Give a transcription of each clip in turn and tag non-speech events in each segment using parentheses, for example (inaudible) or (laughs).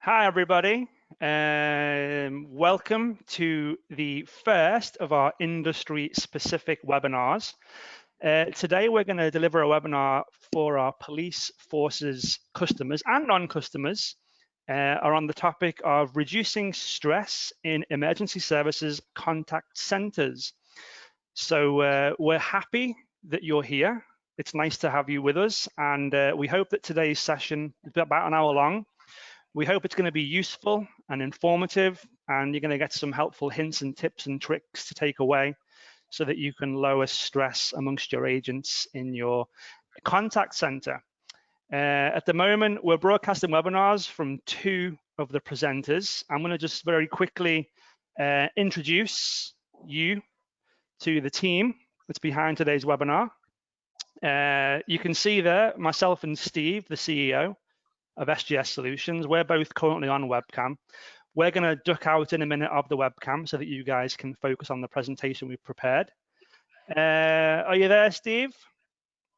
Hi, everybody. Um, welcome to the first of our industry-specific webinars. Uh, today, we're going to deliver a webinar for our police forces customers and non-customers uh, are on the topic of reducing stress in emergency services contact centers. So uh, we're happy that you're here. It's nice to have you with us, and uh, we hope that today's session about an hour long. We hope it's going to be useful and informative, and you're going to get some helpful hints and tips and tricks to take away so that you can lower stress amongst your agents in your contact center. Uh, at the moment, we're broadcasting webinars from two of the presenters. I'm going to just very quickly uh, introduce you to the team that's behind today's webinar. Uh, you can see there myself and Steve, the CEO of SJS Solutions. We're both currently on webcam. We're going to duck out in a minute of the webcam so that you guys can focus on the presentation we've prepared. Uh, are you there, Steve?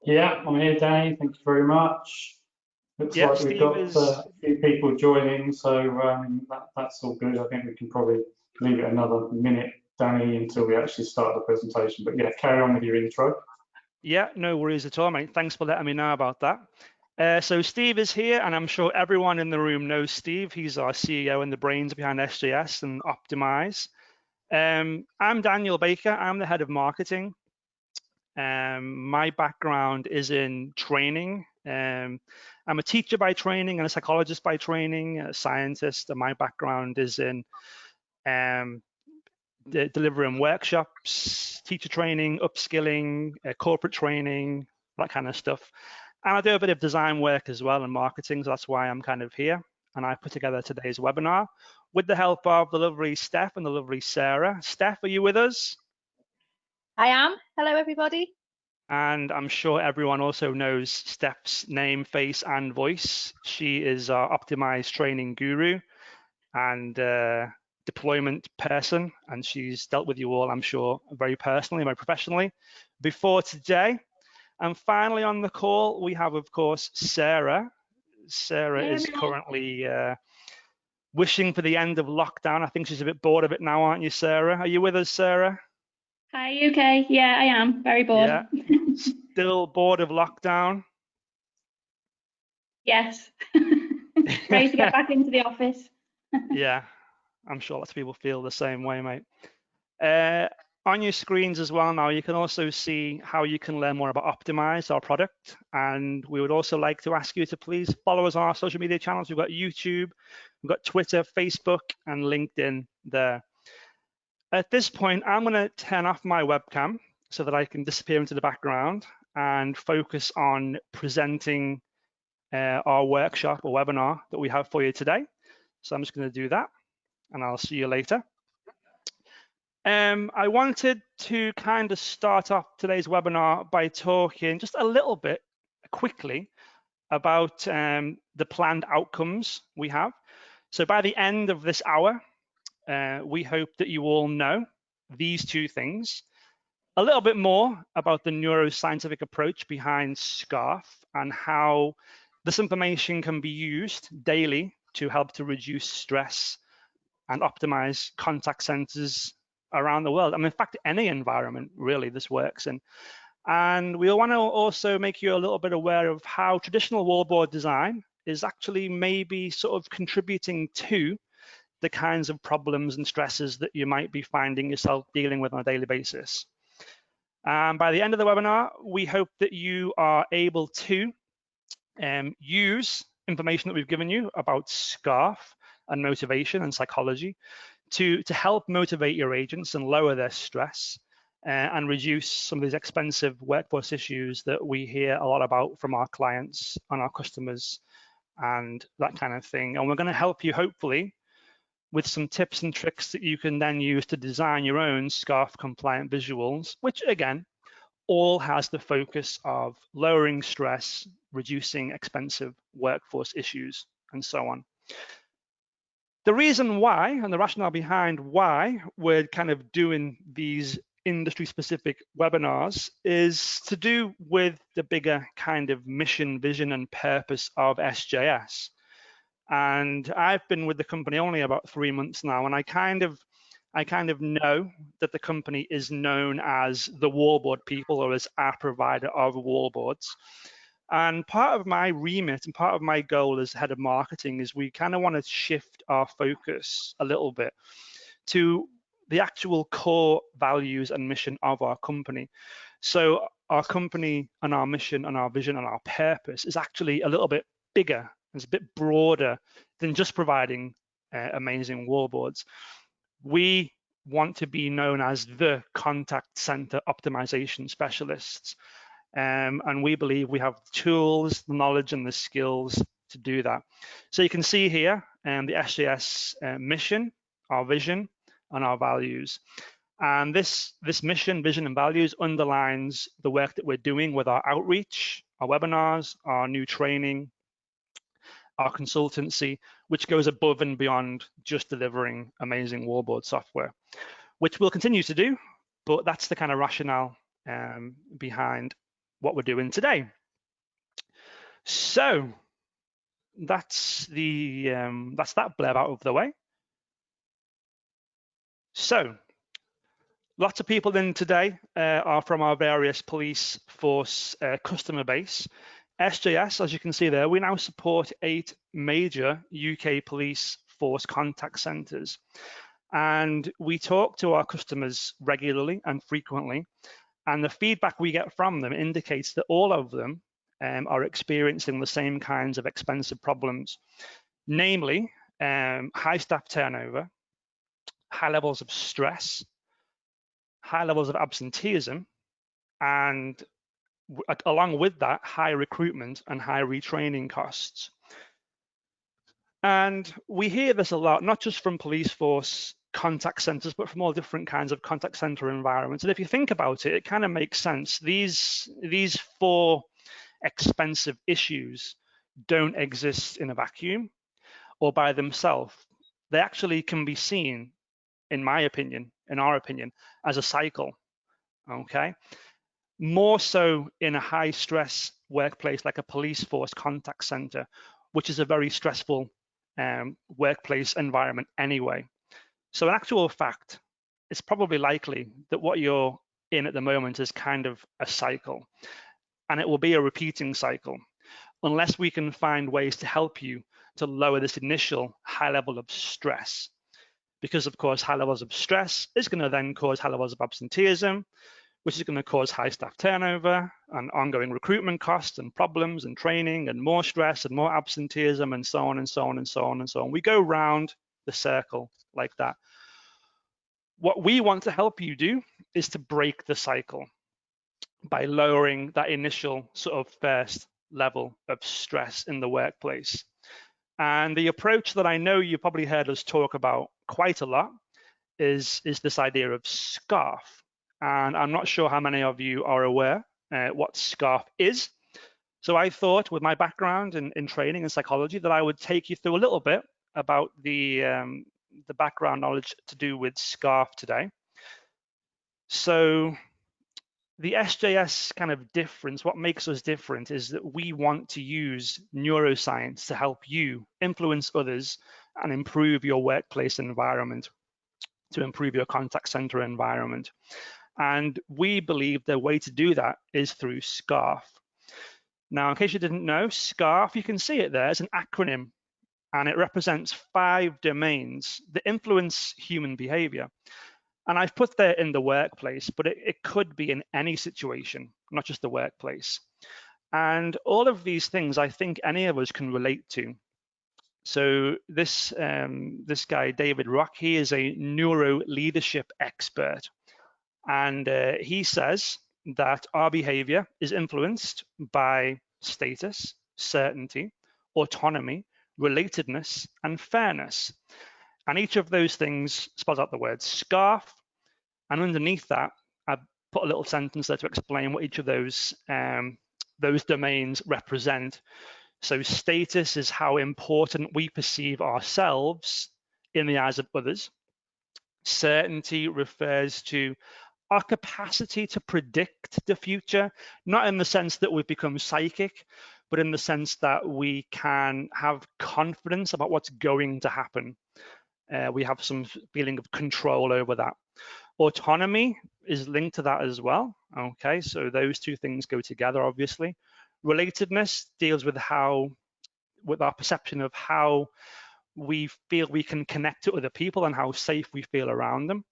Yeah, I'm here, Danny. Thank you very much. Looks Yep, like we've Steve got is- uh, a few people joining, so um, that, that's all good. I think we can probably leave it another minute, Danny, until we actually start the presentation. But yeah, carry on with your intro. Yeah, no worries at all, mate. Thanks for letting me know about that. Uh, so Steve is here, and I'm sure everyone in the room knows Steve. He's our CEO and the brains behind SJS and Optimize. Um, I'm Daniel Baker. I'm the head of marketing. Um, my background is in training. Um, I'm a teacher by training and a psychologist by training, a scientist, and my background is in um, de- delivering workshops, teacher training, upskilling, uh, corporate training, that kind of stuff. And I do a bit of design work as well and marketing, so that's why I'm kind of here. And I put together today's webinar with the help of the lovely Steph and the lovely Sarah. Steph, are you with us? I am. Hello, everybody. And I'm sure everyone also knows Steph's name, face, and voice. She is our optimized training guru and uh, deployment person, and she's dealt with you all, I'm sure, very personally, very professionally before today. And finally on the call, we have, of course, Sarah. Sarah is currently uh, wishing for the end of lockdown. I think she's a bit bored of it now, aren't you, Sarah? Are you with us, Sarah? Hi, UK. Yeah, I am. Very bored. Yeah. (laughs) Still bored of lockdown? yes. (laughs) Ready to get back into the office. (laughs) yeah, I'm sure lots of people feel the same way, mate. Uh, on your screens as well now, you can also see how you can learn more about Optimize, our product. And we would also like to ask you to please follow us on our social media channels. We've got YouTube, we've got Twitter, Facebook, and LinkedIn there. At this point, I'm going to turn off my webcam so that I can disappear into the background and focus on presenting uh, our workshop or webinar that we have for you today. So I'm just going to do that and I'll see you later. Um, I wanted to kind of start off today's webinar by talking just a little bit quickly about um, the planned outcomes we have. So by the end of this hour, uh, we hope that you all know these two things. A little bit more about the neuroscientific approach behind SCARF and how this information can be used daily to help to reduce stress and optimize contact centers around the world. I mean, in fact, any environment really this works in. And we want to also make you a little bit aware of how traditional wallboard design is actually maybe sort of contributing to the kinds of problems and stresses that you might be finding yourself dealing with on a daily basis. And by the end of the webinar, we hope that you are able to um, use information that we've given you about SCARF and motivation and psychology to, to help motivate your agents and lower their stress uh, and reduce some of these expensive workforce issues that we hear a lot about from our clients and our customers and that kind of thing. And we're going to help you hopefully with some tips and tricks that you can then use to design your own SCARF compliant visuals, which again, all has the focus of lowering stress, reducing expensive workforce issues, and so on. The reason why and the rationale behind why we're kind of doing these industry specific webinars is to do with the bigger kind of mission, vision, and purpose of SJS. And I've been with the company only about three months now, and I kind of I kind of know that the company is known as the wallboard people or as our provider of wallboards. And part of my remit and part of my goal as head of marketing is we kind of want to shift our focus a little bit to the actual core values and mission of our company. So our company and our mission and our vision and our purpose is actually a little bit bigger, it's a bit broader than just providing uh, amazing wallboards. We want to be known as the contact center optimization specialists. Um, and we believe we have tools, the knowledge, and the skills to do that. So you can see here um, the SJS uh, mission, our vision, and our values. And this, this mission, vision, and values underlines the work that we're doing with our outreach, our webinars, our new training, our consultancy, which goes above and beyond just delivering amazing wallboard software, which we'll continue to do, but that's the kind of rationale um, behind what we're doing today. So that's the um, that's that blurb out of the way. So lots of people in today uh, are from our various police force uh, customer base. SJS, as you can see there, we now support eight major UK police force contact centres. And we talk to our customers regularly and frequently. And the feedback we get from them indicates that all of them um, are experiencing the same kinds of expensive problems, namely um, high staff turnover, high levels of stress, high levels of absenteeism, and along with that, high recruitment and high retraining costs. And we hear this a lot, not just from police force contact centers, but from all different kinds of contact center environments. And if you think about it, it kind of makes sense. These, these four expensive issues don't exist in a vacuum or by themselves. They actually can be seen, in my opinion, in our opinion, as a cycle, okay? More so in a high stress workplace like a police force contact center, which is a very stressful um, workplace environment anyway. So in actual fact, it's probably likely that what you're in at the moment is kind of a cycle and it will be a repeating cycle unless we can find ways to help you to lower this initial high level of stress. Because of course, high levels of stress is gonna then cause high levels of absenteeism, which is going to cause high staff turnover and ongoing recruitment costs and problems and training and more stress and more absenteeism and so on and so on and so on and so on. We go round the circle like that. What we want to help you do is to break the cycle by lowering that initial sort of first level of stress in the workplace. And the approach that I know you probably heard us talk about quite a lot is, is this idea of SCARF, and I'm not sure how many of you are aware uh, what SCARF is. So I thought with my background in, in training and psychology that I would take you through a little bit about the, um, the background knowledge to do with SCARF today. So the SJS kind of difference, what makes us different is that we want to use neuroscience to help you influence others and improve your workplace environment, to improve your contact center environment. And we believe the way to do that is through SCARF. Now, in case you didn't know, SCARF, you can see it there, it's an acronym and it represents five domains that influence human behavior. And I've put that in the workplace, but it, it could be in any situation, not just the workplace. And all of these things I think any of us can relate to. So this um, this guy David Rock, he is a neuro leadership expert, and uh, he says that our behavior is influenced by status, certainty, autonomy, relatedness, and fairness. And each of those things spells out the word scarf. And underneath that, I put a little sentence there to explain what each of those um, those domains represent. So status is how important we perceive ourselves in the eyes of others. Certainty refers to our capacity to predict the future, not in the sense that we've become psychic, but in the sense that we can have confidence about what's going to happen. Uh, we have some feeling of control over that. Autonomy is linked to that as well. Okay, so those two things go together, obviously. Relatedness deals with how, with our perception of how we feel we can connect to other people and how safe we feel around them.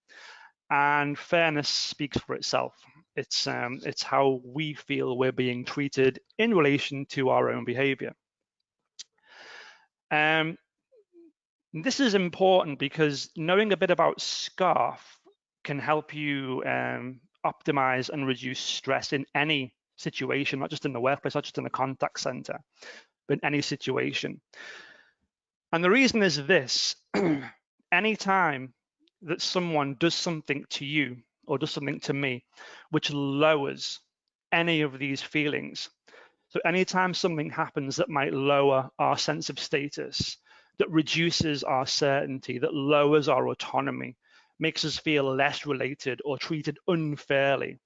And fairness speaks for itself. It's um, it's how we feel we're being treated in relation to our own behavior. Um, this is important because knowing a bit about SCARF can help you um, optimize and reduce stress in any situation, not just in the workplace, not just in the contact center, but in any situation. And the reason is this, (clears throat) anytime that someone does something to you or does something to me, which lowers any of these feelings. So anytime something happens that might lower our sense of status, that reduces our certainty, that lowers our autonomy, makes us feel less related or treated unfairly.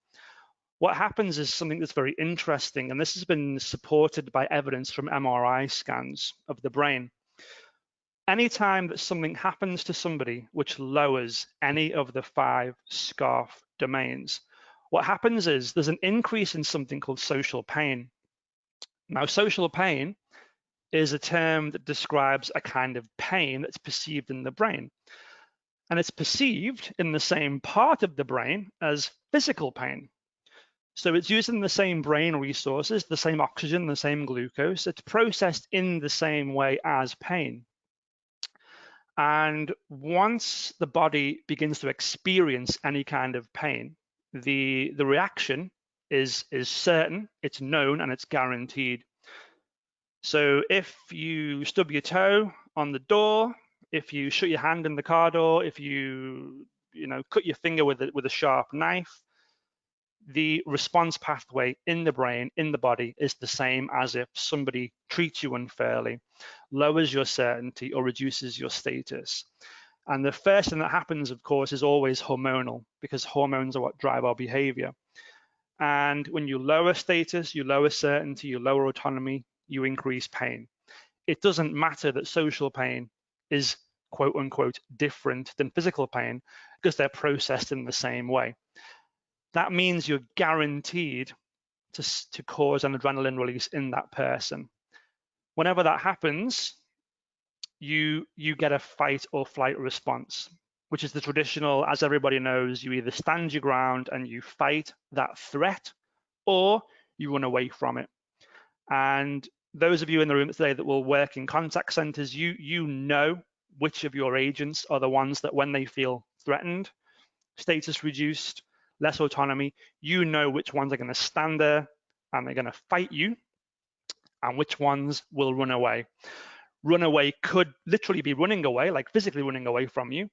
What happens is something that's very interesting, and this has been supported by evidence from MRI scans of the brain. Anytime that something happens to somebody which lowers any of the five SCARF domains, what happens is there's an increase in something called social pain. Now, social pain is a term that describes a kind of pain that's perceived in the brain. And it's perceived in the same part of the brain as physical pain. So it's using the same brain resources, the same oxygen, the same glucose. It's processed in the same way as pain. And once the body begins to experience any kind of pain, the, the reaction is, is certain, it's known, and it's guaranteed. So if you stub your toe on the door, if you shut your hand in the car door, if you you know cut your finger with with a sharp knife, the response pathway in the brain, in the body, is the same as if somebody treats you unfairly, lowers your certainty, or reduces your status. And the first thing that happens, of course, is always hormonal because hormones are what drive our behavior. And when you lower status, you lower certainty, you lower autonomy, you increase pain. It doesn't matter that social pain is quote unquote different than physical pain because they're processed in the same way. That means you're guaranteed to, to cause an adrenaline release in that person. Whenever that happens, you you get a fight or flight response, which is the traditional, as everybody knows, you either stand your ground and you fight that threat, or you run away from it. And those of you in the room today that will work in contact centers, you you know which of your agents are the ones that when they feel threatened, status reduced, less autonomy, you know which ones are going to stand there and they're going to fight you and which ones will run away. Run away could literally be running away, like physically running away from you,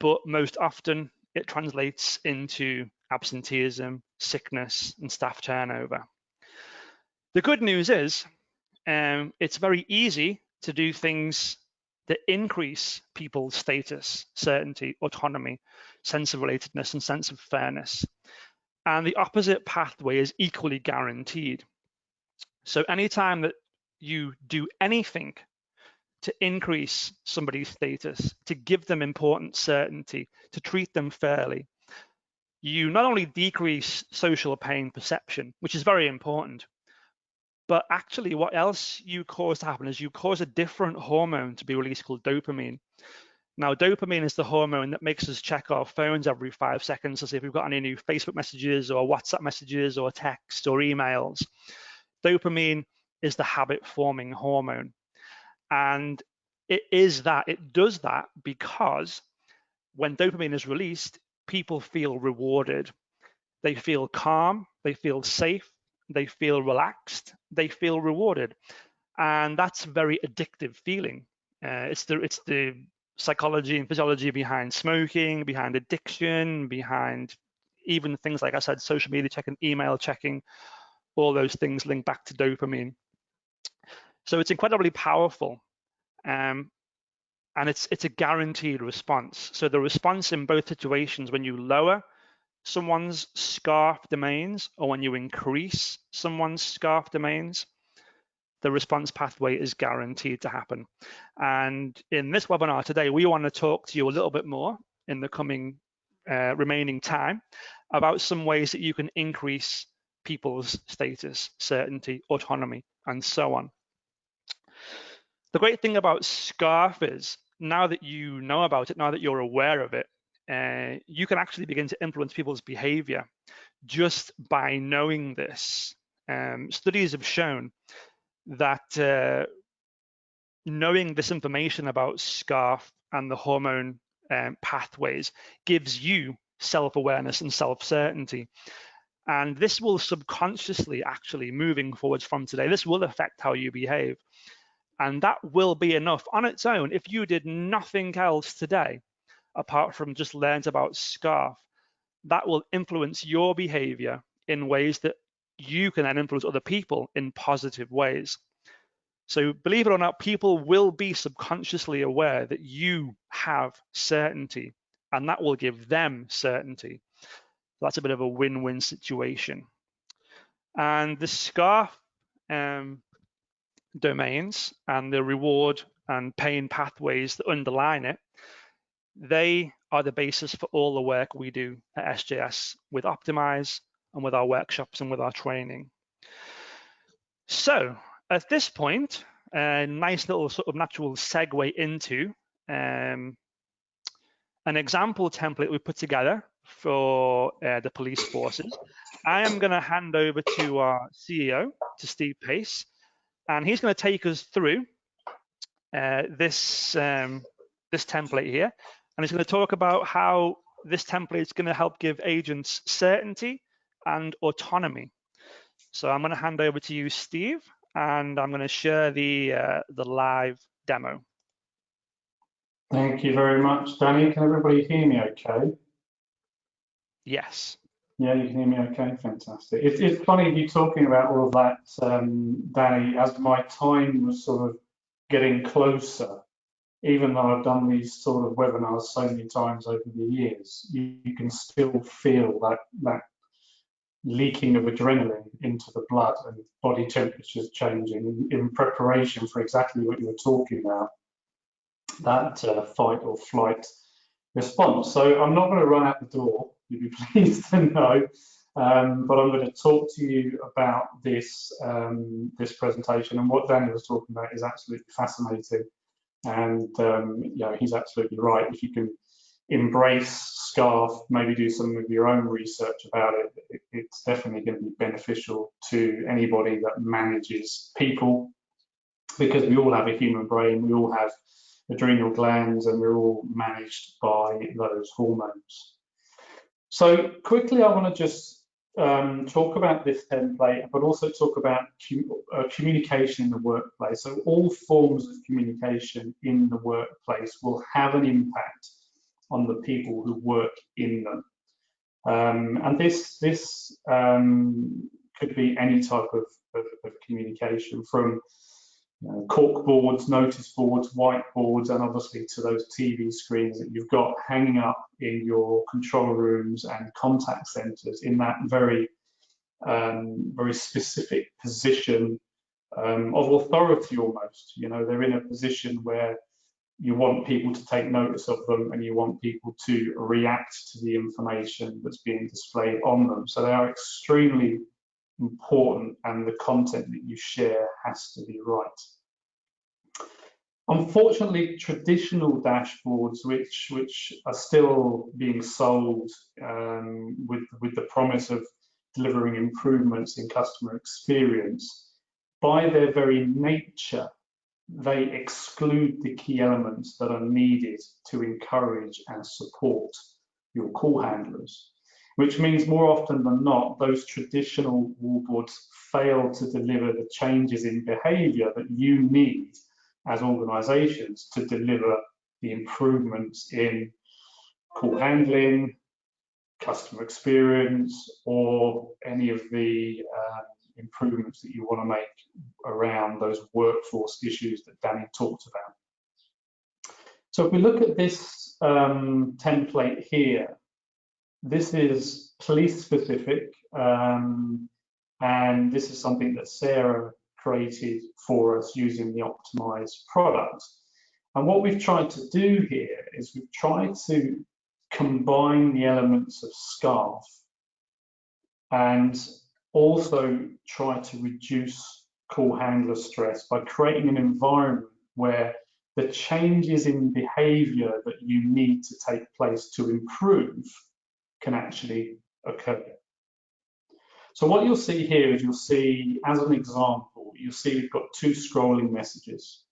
but most often it translates into absenteeism, sickness, and staff turnover. The good news is um, it's very easy to do things that increase people's status, certainty, autonomy, sense of relatedness, and sense of fairness. And the opposite pathway is equally guaranteed. So anytime that you do anything to increase somebody's status, to give them important certainty, to treat them fairly, you not only decrease social pain perception, which is very important, but actually, what else you cause to happen is you cause a different hormone to be released called dopamine. Now, dopamine is the hormone that makes us check our phones every five seconds to see if we've got any new Facebook messages or WhatsApp messages or text or emails. Dopamine is the habit forming hormone. And it is that, it does that because when dopamine is released, people feel rewarded. They feel calm, they feel safe, they feel relaxed, they feel rewarded, and that's a very addictive feeling. Uh, it's the it's the psychology and physiology behind smoking, behind addiction, behind even things like I said, social media checking, email checking, all those things link back to dopamine. So it's incredibly powerful. Um, and it's it's a guaranteed response. So the response in both situations, when you lower someone's scarf domains or when you increase someone's scarf domains, the response pathway is guaranteed to happen. And in this webinar today, we want to talk to you a little bit more in the coming uh, remaining time about some ways that you can increase people's status, certainty, autonomy, and so on. The great thing about SCARF is now that you know about it, now that you're aware of it, uh, you can actually begin to influence people's behavior just by knowing this. Um, studies have shown that uh, knowing this information about SCARF and the hormone um, pathways gives you self-awareness and self-certainty. And this will subconsciously actually moving forwards from today, this will affect how you behave. And that will be enough on its own if you did nothing else today apart from just learned about SCARF, that will influence your behavior in ways that you can then influence other people in positive ways. So believe it or not, people will be subconsciously aware that you have certainty and that will give them certainty. That's a bit of a win-win situation. And the SCARF um, domains and the reward and pain pathways that underline it they are the basis for all the work we do at SJS with Optimize and with our workshops and with our training. So at this point, a nice little sort of natural segue into um, an example template we put together for uh, the police forces. I am going to hand over to our CEO, to Steve Pace, and he's going to take us through uh, this um, this template here and it's going to talk about how this template is going to help give agents certainty and autonomy. So I'm going to hand over to you, Steve, and I'm going to share the uh, the live demo. Thank you very much, Danny. Can everybody hear me okay? Yes. Yeah, you can hear me okay, fantastic. It's, it's funny you talking about all of that, um, Danny, as my time was sort of getting closer even though I've done these sort of webinars so many times over the years, you, you can still feel that that leaking of adrenaline into the blood and body temperatures changing in, preparation for exactly what you were talking about, that uh, fight or flight response. So I'm not going to run out the door, you'd be (laughs) pleased to know, um, but I'm going to talk to you about this um, this presentation and what Daniel was talking about is absolutely fascinating and um, yeah, he's absolutely right. If you can embrace SCARF, maybe do some of your own research about it it's definitely going to be beneficial to anybody that manages people because we all have a human brain, we all have adrenal glands, and we're all managed by those hormones. So quickly, I want to just um, talk about this template, but also talk about uh, communication in the workplace. So all forms of communication in the workplace will have an impact on the people who work in them. Um, and this this um, could be any type of, of, of communication from uh, cork boards, notice boards, whiteboards, and obviously to those TV screens that you've got hanging up in your control rooms and contact centers in that very, um, very specific position um, of authority almost. You know, they're in a position where you want people to take notice of them and you want people to react to the information that's being displayed on them. So they are extremely important and the content that you share has to be right. Unfortunately, traditional dashboards, which which are still being sold um, with with the promise of delivering improvements in customer experience, by their very nature, they exclude the key elements that are needed to encourage and support your call handlers which means more often than not, those traditional wallboards fail to deliver the changes in behavior that you need as organizations to deliver the improvements in call handling, customer experience, or any of the uh, improvements that you want to make around those workforce issues that Danny talked about. So if we look at this um, template here, this is police specific, um, and this is something that Sarah created for us using the optimized product. And what we've tried to do here is we've tried to combine the elements of SCARF and also try to reduce call handler stress by creating an environment where the changes in behavior that you need to take place to improve can actually occur. So what you'll see here is you'll see, as an example, you'll see we've got two scrolling messages.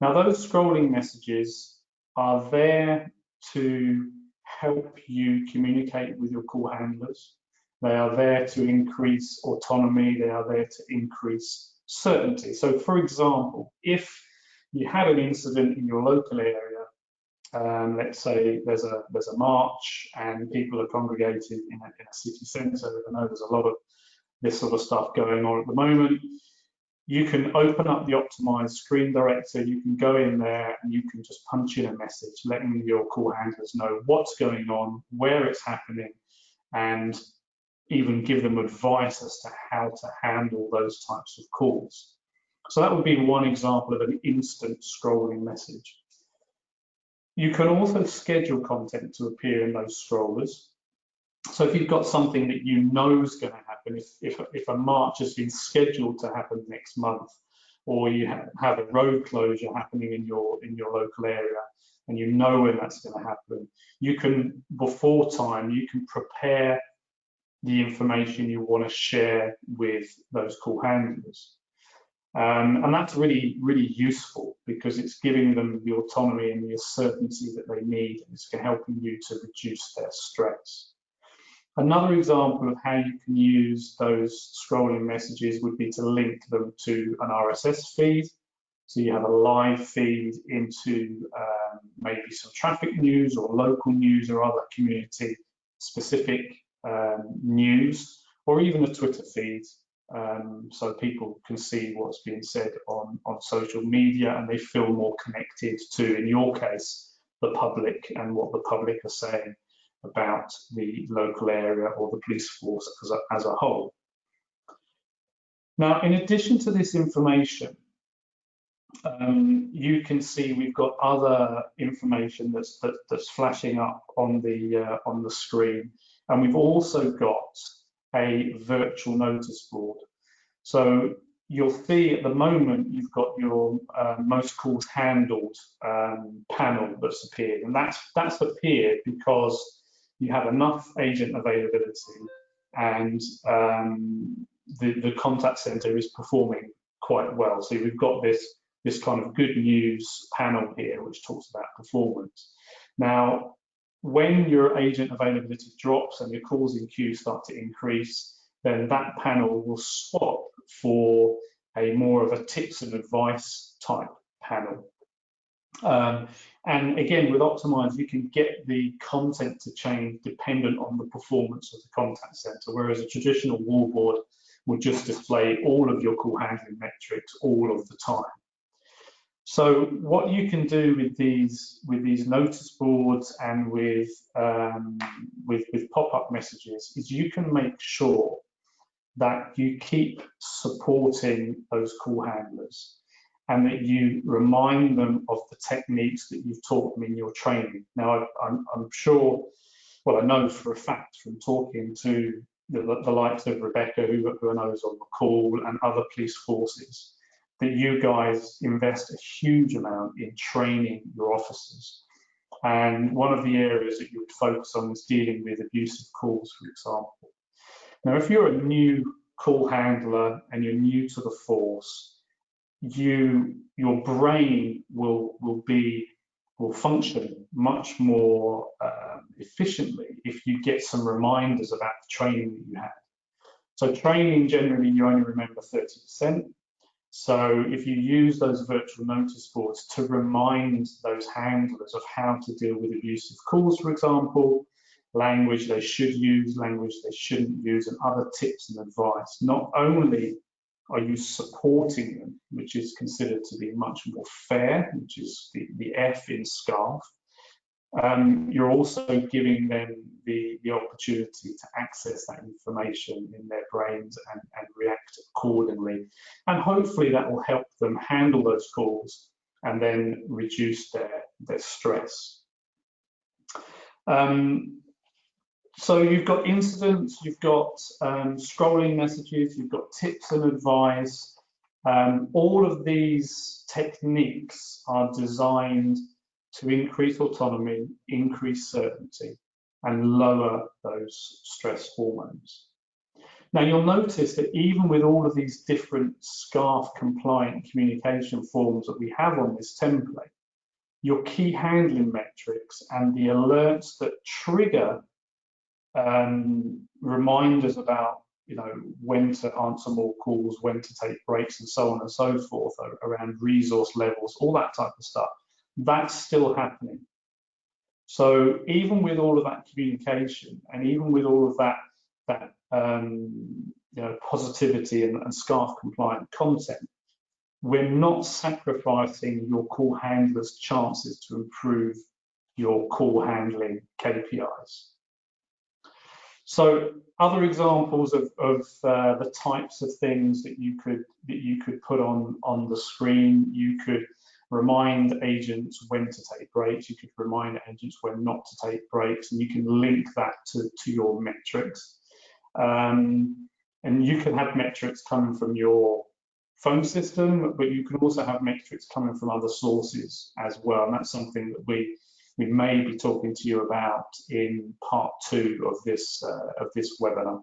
Now those scrolling messages are there to help you communicate with your call handlers. They are there to increase autonomy. They are there to increase certainty. So for example, if you had an incident in your local area, um, let's say there's a there's a march and people are congregated in a, in a city centre. I know there's a lot of this sort of stuff going on at the moment. You can open up the optimized screen director, you can go in there and you can just punch in a message letting your call handlers know what's going on, where it's happening, and even give them advice as to how to handle those types of calls. So that would be one example of an instant scrolling message. You can also schedule content to appear in those scrollers. So if you've got something that you know is going to happen, if, if, if a march has been scheduled to happen next month, or you have a road closure happening in your in your local area, and you know when that's going to happen, you can before time you can prepare the information you want to share with those call handlers. Um, and that's really, really useful because it's giving them the autonomy and the certainty that they need. And it's helping you to reduce their stress. Another example of how you can use those scrolling messages would be to link them to an RSS feed. So you have a live feed into um, maybe some traffic news or local news or other community specific um, news or even a Twitter feed um, so people can see what's being said on, on social media and they feel more connected to, in your case, the public and what the public are saying about the local area or the police force as a, as a whole. Now, in addition to this information, um, you can see we've got other information that's that, that's flashing up on the uh, on the screen, and we've also got a virtual notice board. So you'll see at the moment you've got your uh, most calls handled um, panel that's appeared, and that's that's appeared because you have enough agent availability and um, the, the contact center is performing quite well. So we've got this this kind of good news panel here, which talks about performance. Now, when your agent availability drops and your calls in queue start to increase, then that panel will swap for a more of a tips and advice type panel. Um, and again, with Optimize, you can get the content to change dependent on the performance of the contact center, whereas a traditional wallboard would just display all of your call handling metrics all of the time. So what you can do with these with these notice boards and with um, with, with pop-up messages is you can make sure that you keep supporting those call handlers and that you remind them of the techniques that you've taught them in your training. Now, I'm, I'm sure, well, I know for a fact from talking to the, the likes of Rebecca, who, who I know is on the call, and other police forces, that you guys invest a huge amount in training your officers. And one of the areas that you would focus on is dealing with abusive calls, for example. Now, if you're a new call handler and you're new to the force, you your brain will will be will function much more uh, efficiently if you get some reminders about the training that you had. So training generally you only remember 30%, so if you use those virtual notice boards to remind those handlers of how to deal with abusive calls, for example, language they should use, language they shouldn't use, and other tips and advice, not only are you supporting them, which is considered to be much more fair, which is the, the F in SCARF, um, you're also giving them the, the opportunity to access that information in their brains and, and react accordingly. And hopefully that will help them handle those calls and then reduce their, their stress. Um, so you've got incidents, you've got um, scrolling messages, you've got tips and advice. Um, all of these techniques are designed to increase autonomy, increase certainty, and lower those stress hormones. Now you'll notice that even with all of these different SCARF compliant communication forms that we have on this template, your key handling metrics and the alerts that trigger um, reminders about you know when to answer more calls, when to take breaks, and so on and so forth around resource levels, all that type of stuff. That's still happening. So even with all of that communication, and even with all of that that um, you know positivity and, and SCARF compliant content, we're not sacrificing your call handler's chances to improve your call handling KPIs. So other examples of, of uh, the types of things that you could that you could put on on the screen, you could remind agents when to take breaks, you could remind agents when not to take breaks, and you can link that to, to your metrics. Um, and you can have metrics coming from your phone system, but you can also have metrics coming from other sources as well. And that's something that we we may be talking to you about in part two of this uh, of this webinar.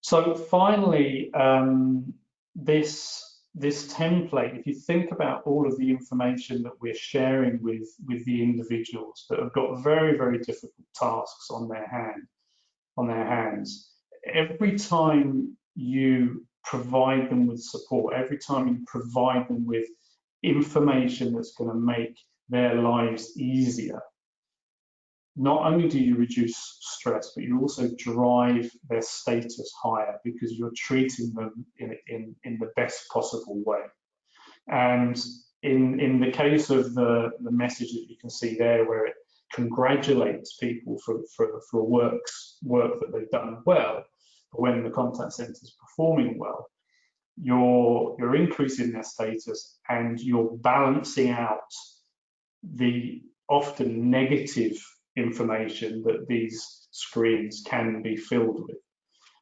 So finally, um, this this template, if you think about all of the information that we're sharing with with the individuals that have got very very difficult tasks on their hand on their hands, every time you provide them with support, every time you provide them with information that's going to make their lives easier. Not only do you reduce stress, but you also drive their status higher because you're treating them in, in, in the best possible way. And in, in the case of the, the message that you can see there, where it congratulates people for, for, for works, work that they've done well, when the contact center is performing well, you're, you're increasing their status and you're balancing out the often negative information that these screens can be filled with.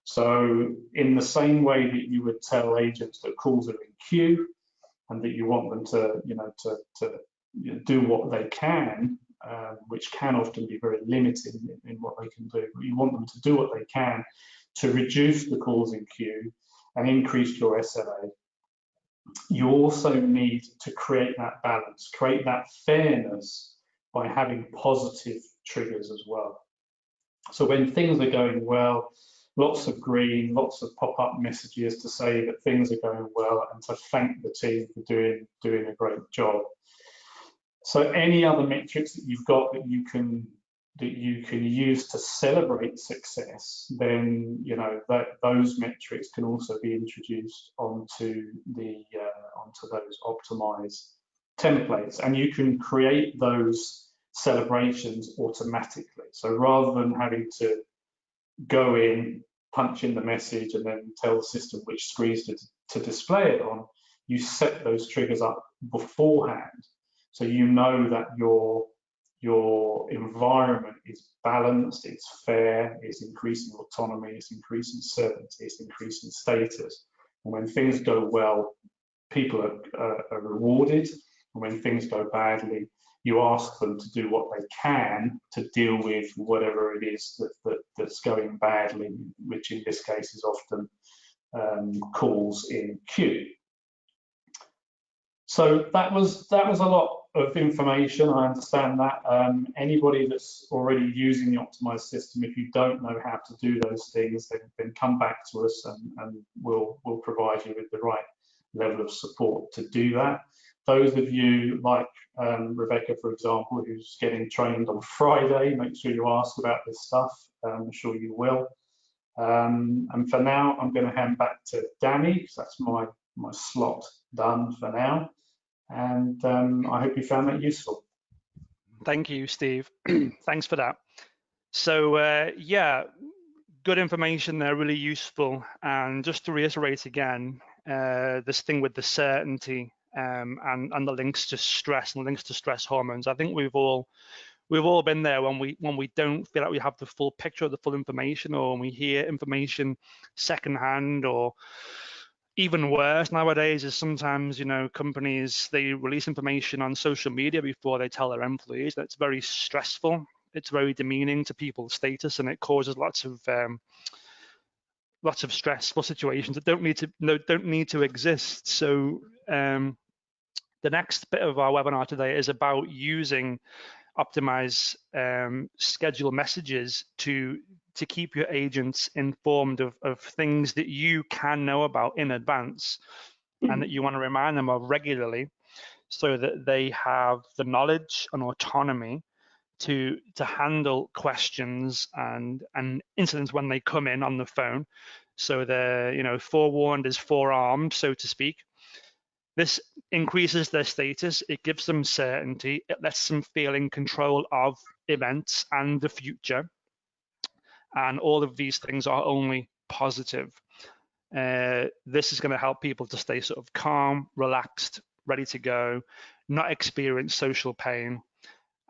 So in the same way that you would tell agents that calls are in queue and that you want them to, you know, to, to do what they can, um, which can often be very limited in, in what they can do, but you want them to do what they can to reduce the calls in queue and increase your SLA you also need to create that balance, create that fairness by having positive triggers as well. So when things are going well, lots of green, lots of pop-up messages to say that things are going well and to thank the team for doing doing a great job. So any other metrics that you've got that you can that you can use to celebrate success, then you know that those metrics can also be introduced onto the uh, onto those optimized templates, and you can create those celebrations automatically. So rather than having to go in, punch in the message, and then tell the system which screens to, to display it on, you set those triggers up beforehand, so you know that your your environment is balanced, it's fair, it's increasing autonomy, it's increasing certainty, it's increasing status. And when things go well, people are, uh, are rewarded. And when things go badly, you ask them to do what they can to deal with whatever it is that, that that's going badly, which in this case is often um, calls in queue. So that was that was a lot of information. I understand that. Um, anybody that's already using the optimized system, if you don't know how to do those things, then, then come back to us and, and we'll, we'll provide you with the right level of support to do that. Those of you like um, Rebecca, for example, who's getting trained on Friday, make sure you ask about this stuff. Um, I'm sure you will. Um, and for now, I'm going to hand back to Danny, because that's my, my slot done for now and um, I hope you found that useful. Thank you, Steve. (clears throat) Thanks for that. So uh, yeah, good information there, really useful. And just to reiterate again, uh, this thing with the certainty um, and and the links to stress and links to stress hormones. I think we've all we've all been there when we when we don't feel like we have the full picture, of the full information, or when we hear information secondhand, or even worse nowadays is sometimes you know companies they release information on social media before they tell their employees. That's very stressful. It's very demeaning to people's status, and it causes lots of um, lots of stressful situations that don't need to no, don't need to exist. So um, the next bit of our webinar today is about using optimize um, schedule messages to to keep your agents informed of, of things that you can know about in advance and that mm-hmm. you want to remind them of regularly so that they have the knowledge and autonomy to to handle questions and and incidents when they come in on the phone. So they're you know forewarned is forearmed so to speak. This increases their status, it gives them certainty, it lets them feel in control of events and the future. And all of these things are only positive. Uh, this is going to help people to stay sort of calm, relaxed, ready to go, not experience social pain,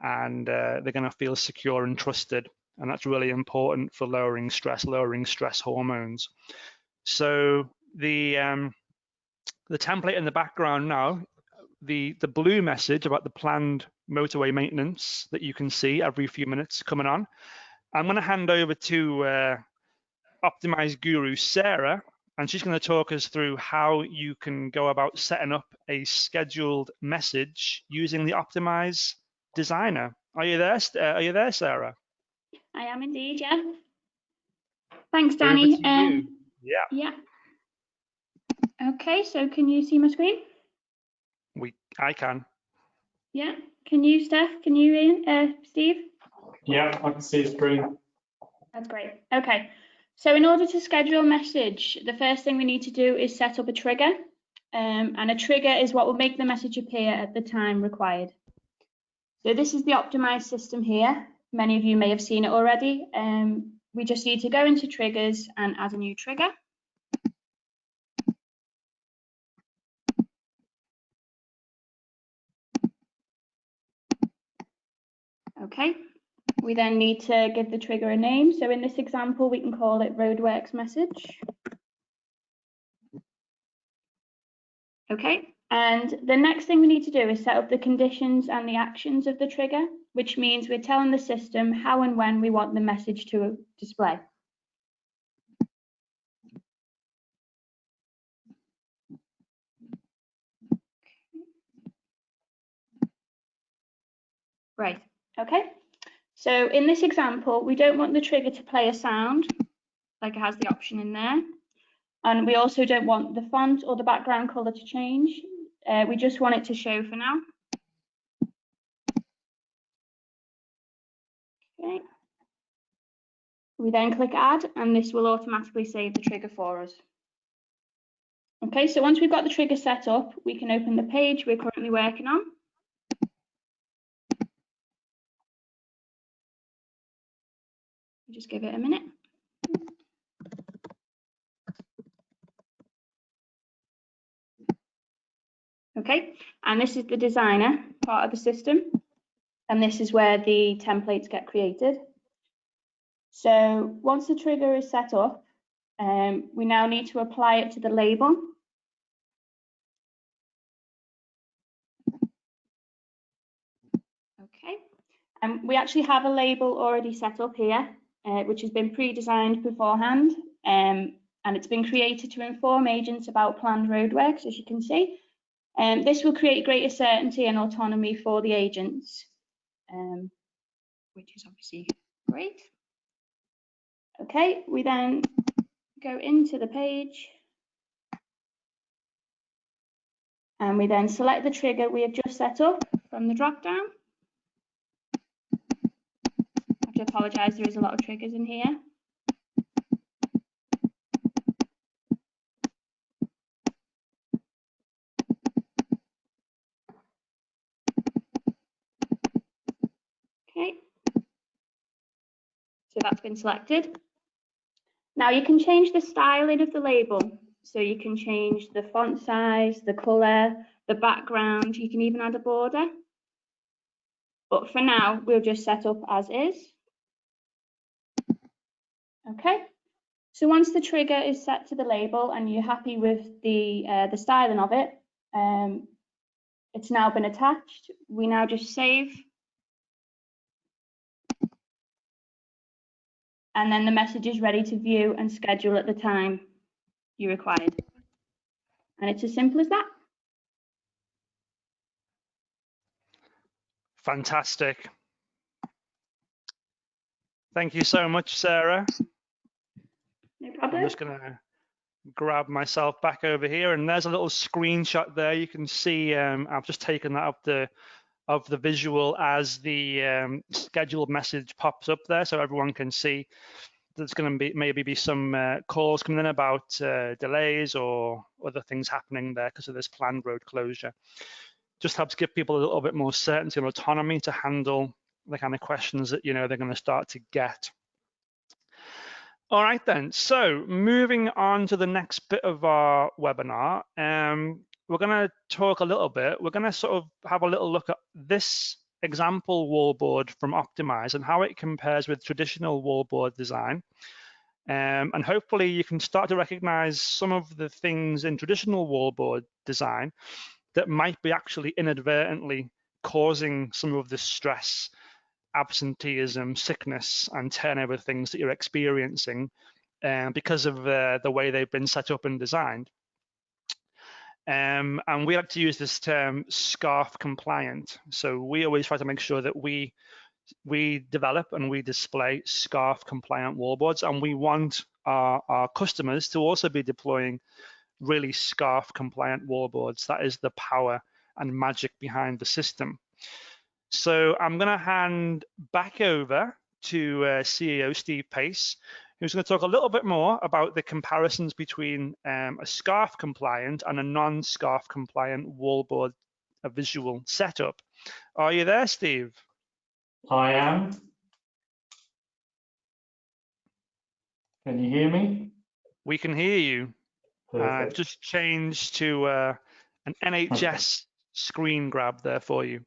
and uh, they're going to feel secure and trusted. And that's really important for lowering stress, lowering stress hormones. So the um, the template in the background now, the, the blue message about the planned motorway maintenance that you can see every few minutes coming on. I'm going to hand over to uh, Optimize Guru Sarah, and she's going to talk us through how you can go about setting up a scheduled message using the Optimize designer. Are you there? Uh, are you there, Sarah? I am indeed, yeah. Thanks, Danny. Um, yeah. Yeah. Okay, so can you see my screen? We, I can. Yeah. Can you, Steph? Can you, Ian? Uh, Steve? Yeah, I can see the screen. That's great. Okay. So in order to schedule a message, the first thing we need to do is set up a trigger. Um, and a trigger is what will make the message appear at the time required. So this is the optimized system here. Many of you may have seen it already. Um, we just need to go into triggers and add a new trigger. Okay, we then need to give the trigger a name. So in this example, we can call it roadworks message. Okay, and the next thing we need to do is set up the conditions and the actions of the trigger, which means we're telling the system how and when we want the message to display. Right, Okay, so in this example, we don't want the trigger to play a sound, like it has the option in there. And we also don't want the font or the background color to change. Uh, we just want it to show for now. Okay. We then click add and this will automatically save the trigger for us. Okay, so once we've got the trigger set up, we can open the page we're currently working on. Just give it a minute. Okay, and this is the designer part of the system. And this is where the templates get created. So once the trigger is set up, um, we now need to apply it to the label. Okay, and we actually have a label already set up here uh, which has been pre-designed beforehand um, and it's been created to inform agents about planned roadworks, as you can see. Um, this will create greater certainty and autonomy for the agents, um, which is obviously great. Okay, we then go into the page and we then select the trigger we have just set up from the drop down to apologise, there is a lot of triggers in here. Okay, so that's been selected. Now you can change the styling of the label. So you can change the font size, the color, the background, you can even add a border. But for now, we'll just set up as is. Okay, so once the trigger is set to the label and you're happy with the, uh, the styling of it, um, it's now been attached. We now just save. And then the message is ready to view and schedule at the time you required. And it's as simple as that. Fantastic. Thank you so much, Sarah. No I'm just going to grab myself back over here, and there's a little screenshot there. You can see um, I've just taken that up the of the visual as the um, scheduled message pops up there, so everyone can see. There's going to be maybe be some uh, calls coming in about uh, delays or other things happening there because of this planned road closure. Just helps give people a little bit more certainty and autonomy to handle the kind of questions that you know they're going to start to get. All right then, so moving on to the next bit of our webinar, um, we're going to talk a little bit, we're going to sort of have a little look at this example wallboard from Optimize and how it compares with traditional wallboard design. Um, and hopefully you can start to recognize some of the things in traditional wallboard design that might be actually inadvertently causing some of the stress absenteeism, sickness, and turnover things that you're experiencing uh, because of uh, the way they've been set up and designed. Um, and we like to use this term SCARF compliant. So we always try to make sure that we we develop and we display SCARF compliant wallboards, and we want our, our customers to also be deploying really SCARF compliant wallboards. That is the power and magic behind the system. So I'm going to hand back over to uh, CEO Steve Pace, who's going to talk a little bit more about the comparisons between um, a SCARF compliant and a non-SCARF compliant wallboard a visual setup. Are you there, Steve? I am. Can you hear me? We can hear you. Uh, Perfect. just changed to uh, an NHS screen grab there for you.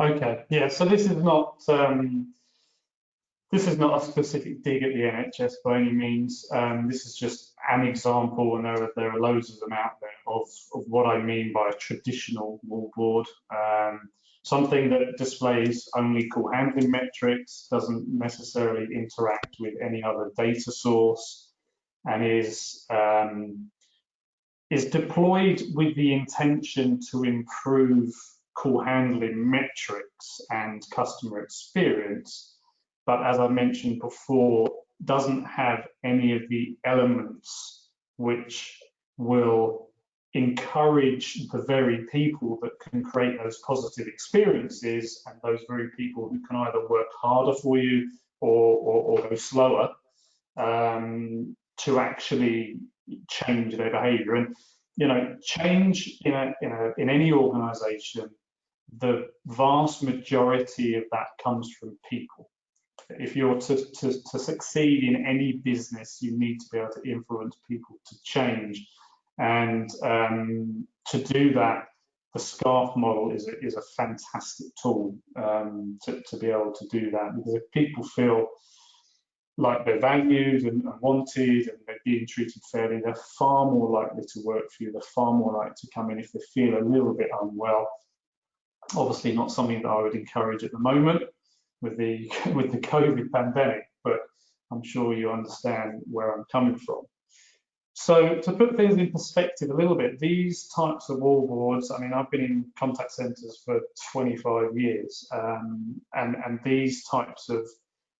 Okay, yeah, so this is not um, this is not a specific dig at the NHS by any means. Um, this is just an example, and there are, there are loads of them out there of, of what I mean by a traditional wallboard. Um, something that displays only call handling metrics, doesn't necessarily interact with any other data source, and is um, is deployed with the intention to improve call handling metrics and customer experience, but as I mentioned before, doesn't have any of the elements which will encourage the very people that can create those positive experiences and those very people who can either work harder for you or, or, or go slower um, to actually change their behavior. And you know, change in a, in a in any organization the vast majority of that comes from people. If you're to, to, to, succeed in any business, you need to be able to influence people to change. And um, to do that, the SCARF model is a, is a fantastic tool um, to, to be able to do that. Because if people feel like they're valued and, and wanted and they're being treated fairly, they're far more likely to work for you. They're far more likely to come in if they feel a little bit unwell obviously not something that I would encourage at the moment with the (laughs) with the COVID pandemic, but I'm sure you understand where I'm coming from. So to put things in perspective a little bit, these types of wallboards, I mean, I've been in contact centers for 25 years, um, and, and these types of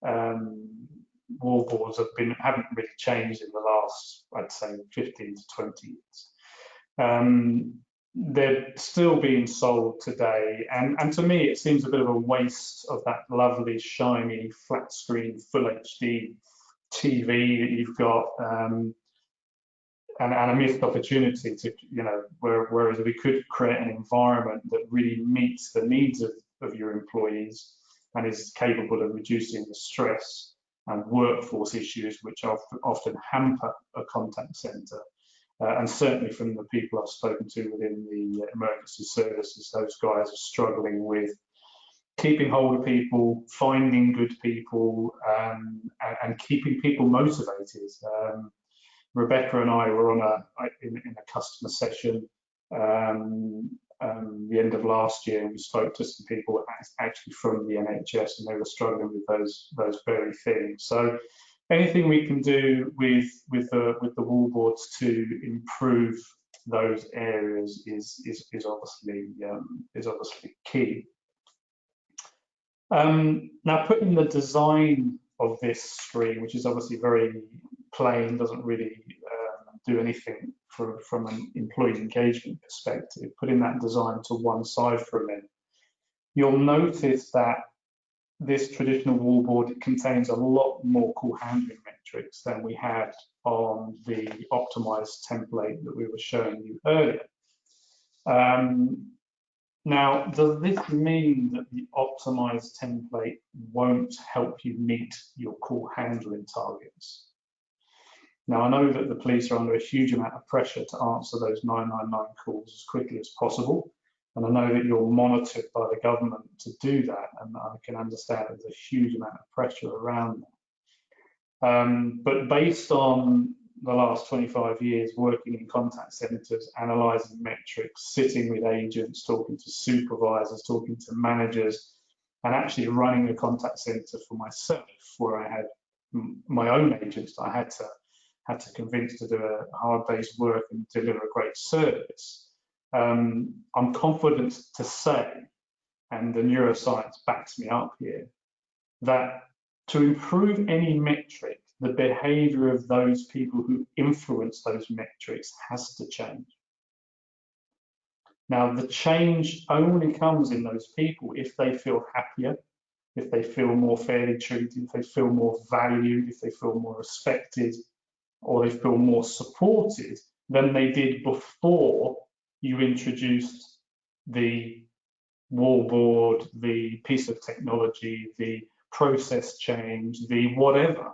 um, wallboards have been haven't really changed in the last, I'd say, 15 to 20 years. Um, they're still being sold today. And, and to me, it seems a bit of a waste of that lovely, shiny, flat screen, full HD TV that you've got. Um, and, and, a missed opportunity to, you know, where, whereas we could create an environment that really meets the needs of, of your employees and is capable of reducing the stress and workforce issues which often hamper a contact centre. Uh, and certainly from the people I've spoken to within the emergency services, those guys are struggling with keeping hold of people, finding good people, um, and, and, keeping people motivated. Um, Rebecca and I were on a in, in a customer session um, um, the end of last year, and we spoke to some people actually from the NHS, and they were struggling with those those very things. So anything we can do with with the with the wall boards to improve those areas is is is obviously um, is obviously key. Um, now, putting the design of this screen, which is obviously very plain, doesn't really uh, do anything from an employee engagement perspective, putting that design to one side for a minute, you'll notice that this traditional wallboard contains a lot more call handling metrics than we had on the optimized template that we were showing you earlier. Um, now, does this mean that the optimized template won't help you meet your call handling targets? Now, I know that the police are under a huge amount of pressure to answer those 999 calls as quickly as possible. And I know that you're monitored by the government to do that. And I can understand there's a huge amount of pressure around that. Um, but based on the last 25 years working in contact centres, analysing metrics, sitting with agents, talking to supervisors, talking to managers, and actually running a contact centre for myself, where I had my own agents that I had to had to convince to do a hard day's work and deliver a great service. Um, I'm confident to say, and the neuroscience backs me up here, that to improve any metric, the behavior of those people who influence those metrics has to change. Now, the change only comes in those people if they feel happier, if they feel more fairly treated, if they feel more valued, if they feel more respected, or they feel more supported than they did before you introduced the wallboard, the piece of technology, the process change, the whatever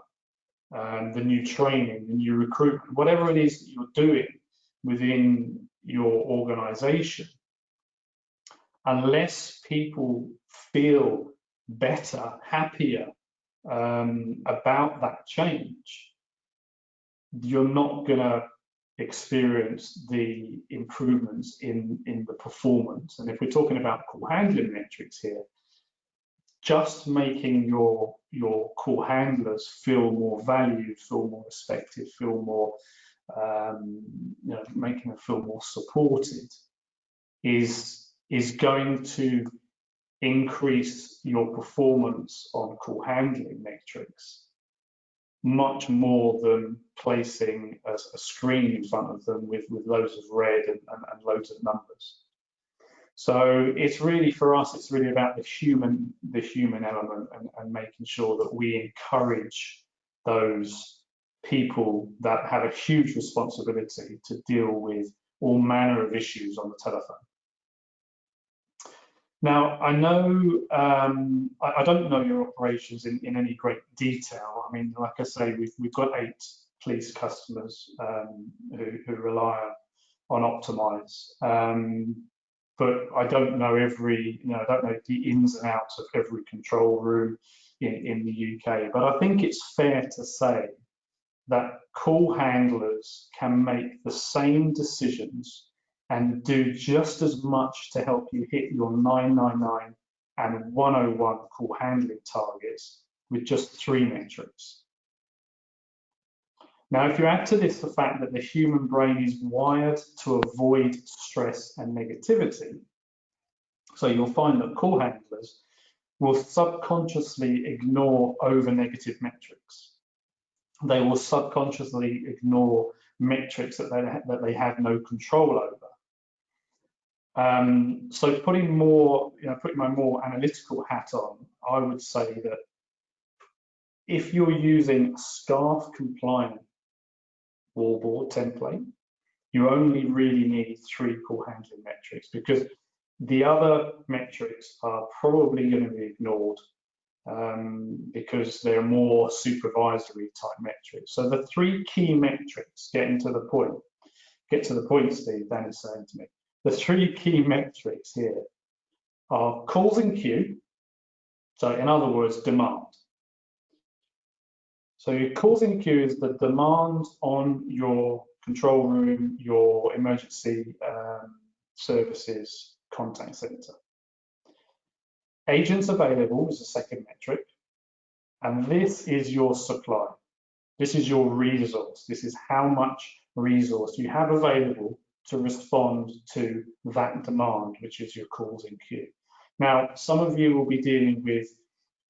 um, the new training, the new recruitment, whatever it is that you're doing within your organization, unless people feel better, happier um, about that change, you're not going to experience the improvements in, in the performance. And if we're talking about call handling metrics here, just making your your call handlers feel more valued, feel more respected, feel more um, you know, making them feel more supported is is going to increase your performance on call handling metrics much more than placing a, a screen in front of them with, with loads of red and, and, and loads of numbers. So it's really for us, it's really about the human, the human element and, and making sure that we encourage those people that have a huge responsibility to deal with all manner of issues on the telephone. Now, I know, um, I, I, don't know your operations in, in any great detail. I mean, like I say, we've, we've got eight police customers um, who, who, rely on Optimize. Um, but I don't know every, you know, I don't know the ins and outs of every control room in, in the UK. But I think it's fair to say that call handlers can make the same decisions and do just as much to help you hit your 999 and 101 call handling targets with just three metrics. Now, if you add to this the fact that the human brain is wired to avoid stress and negativity, so you'll find that call handlers will subconsciously ignore over negative metrics. They will subconsciously ignore metrics that they, that they have no control over. Um, so putting more, you know, putting my more analytical hat on, I would say that if you're using SCARF compliant wallboard template, you only really need three call handling metrics because the other metrics are probably going to be ignored um, because they're more supervisory type metrics. So the three key metrics, getting to the point, get to the point, Steve, Danny's saying to me, the three key metrics here are calls in queue, so in other words, demand. So your calls in queue is the demand on your control room, your emergency um, services contact center. Agents available is the second metric. And this is your supply. This is your resource. This is how much resource you have available to respond to that demand, which is your calls in queue. Now, some of you will be dealing with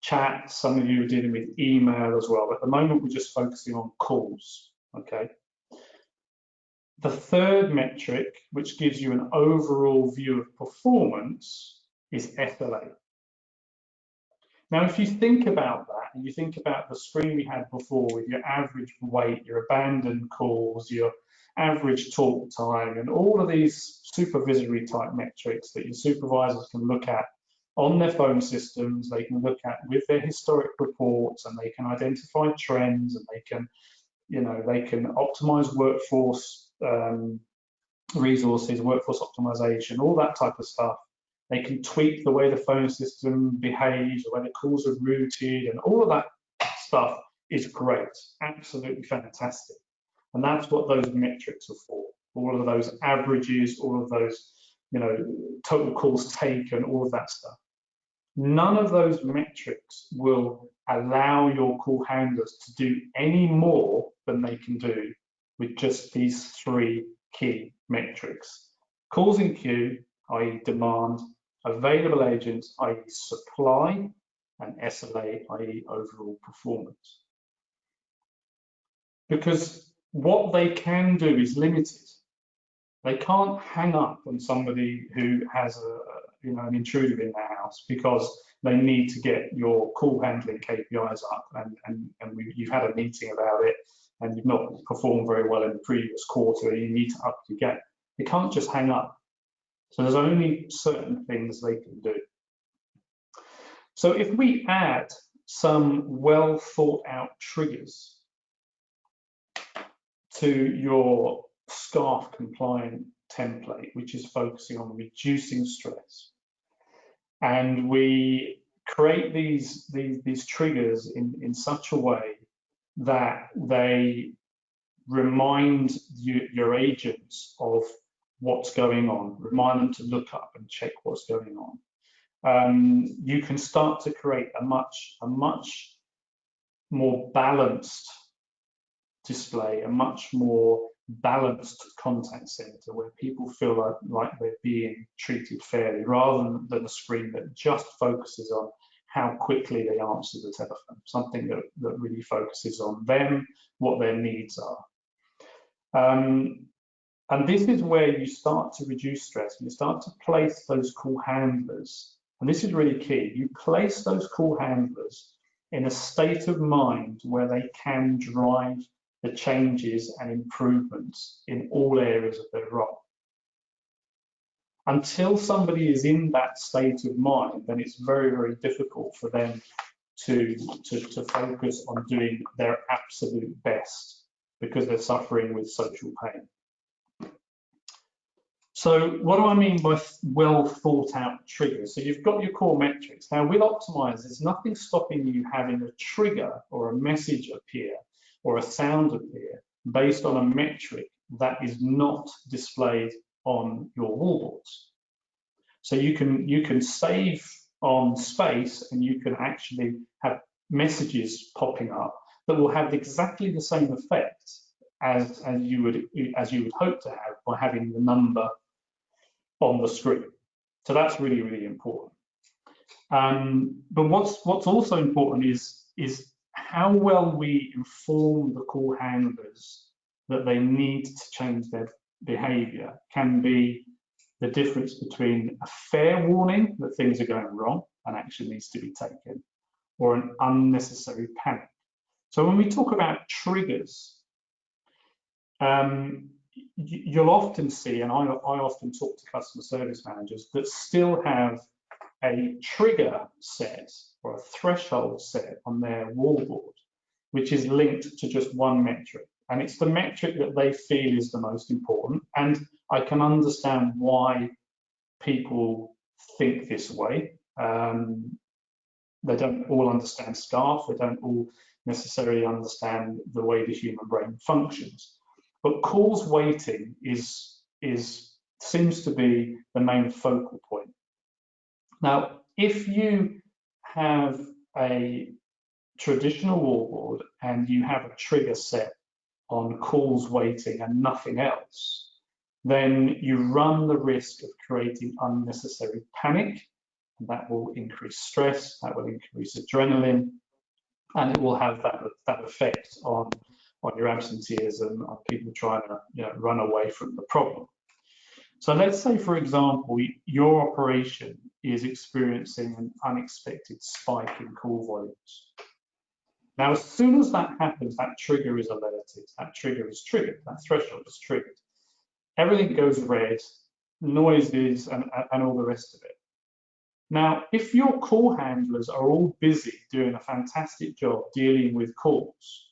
chat, some of you are dealing with email as well. But at the moment, we're just focusing on calls, okay? The third metric, which gives you an overall view of performance, is SLA. Now, if you think about that, and you think about the screen we had before with your average wait, your abandoned calls, your average talk time, and all of these supervisory type metrics that your supervisors can look at on their phone systems, they can look at with their historic reports, and they can identify trends, and they can, you know, they can optimize workforce um, resources, workforce optimization, all that type of stuff. They can tweak the way the phone system behaves, the way the calls are routed, and all of that stuff is great, absolutely fantastic. And that's what those metrics are for. All of those averages, all of those, you know, total calls taken, all of that stuff. None of those metrics will allow your call handlers to do any more than they can do with just these three key metrics. Calls in queue, i.e. demand, available agents, i.e. supply, and SLA, i.e. overall performance. Because what they can do is limited. They can't hang up on somebody who has a, you know, an intruder in their house because they need to get your call handling KPIs up and, and, and we, you've had a meeting about it and you've not performed very well in the previous quarter, you need to up your game. They can't just hang up. So there's only certain things they can do. So if we add some well thought out triggers to your SCARF compliant template, which is focusing on reducing stress, and we create these, these, these triggers in, in such a way that they remind you, your agents of what's going on, remind them to look up and check what's going on. Um, you can start to create a much, a much more balanced display, a much more balanced contact center where people feel like, like they're being treated fairly rather than a screen that just focuses on how quickly they answer the telephone, something that, that really focuses on them, what their needs are. Um, and this is where you start to reduce stress and you start to place those call handlers. And this is really key. You place those call handlers in a state of mind where they can drive the changes and improvements in all areas of their role. Until somebody is in that state of mind, then it's very, very difficult for them to, to, to focus on doing their absolute best because they're suffering with social pain. So what do I mean by well thought out triggers? So you've got your core metrics. Now with Optimize, there's nothing stopping you having a trigger or a message appear or a sound appear based on a metric that is not displayed on your wallboards. So you can you can save on space and you can actually have messages popping up that will have exactly the same effect as, as you would as you would hope to have by having the number on the screen. So that's really, really important. Um, but what's what's also important is is how well we inform the call handlers that they need to change their behavior can be the difference between a fair warning that things are going wrong and action needs to be taken or an unnecessary panic. So when we talk about triggers, um, you'll often see, and I, I often talk to customer service managers that still have a trigger set or a threshold set on their wallboard, which is linked to just one metric. And it's the metric that they feel is the most important. And I can understand why people think this way. Um, they don't all understand SCARF, they don't all necessarily understand the way the human brain functions. But calls waiting is, is seems to be the main focal point. Now, if you have a traditional wallboard and you have a trigger set on calls waiting and nothing else, then you run the risk of creating unnecessary panic. And that will increase stress, that will increase adrenaline, and it will have that, that effect on, on your absenteeism, on people trying to you know, run away from the problem. So let's say, for example, your operation is experiencing an unexpected spike in call volumes. Now, as soon as that happens, that trigger is alerted, that trigger is triggered, that threshold is triggered. Everything goes red, noises, and, and all the rest of it. Now, if your call handlers are all busy doing a fantastic job dealing with calls,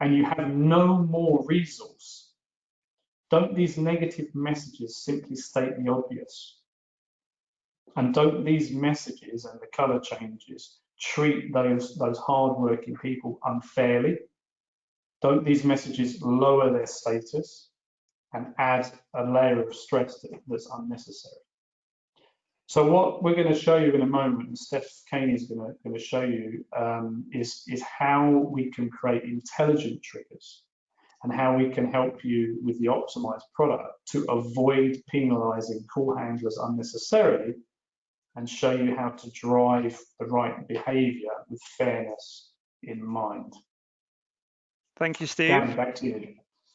and you have no more resource, don't these negative messages simply state the obvious? And don't these messages and the color changes treat those, those hardworking people unfairly? Don't these messages lower their status and add a layer of stress that's unnecessary? So what we're going to show you in a moment, and Steph Caney is going to, going to show you, um, is, is how we can create intelligent triggers and how we can help you with the optimized product to avoid penalizing call handlers unnecessarily and show you how to drive the right behavior with fairness in mind. Thank you, Steve. Dan, back to you.